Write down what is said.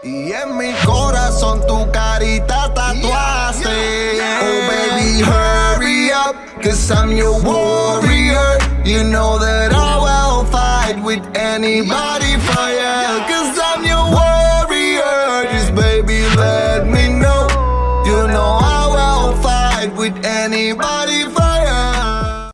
Y en mi corazón tu carita tatuaste. Yeah, oh, yeah, yeah. Oh baby, hurry up, cause I'm your warrior. You know that I will fight with anybody for you. Cause I'm your warrior. Just baby, let me know. You know I will fight with anybody for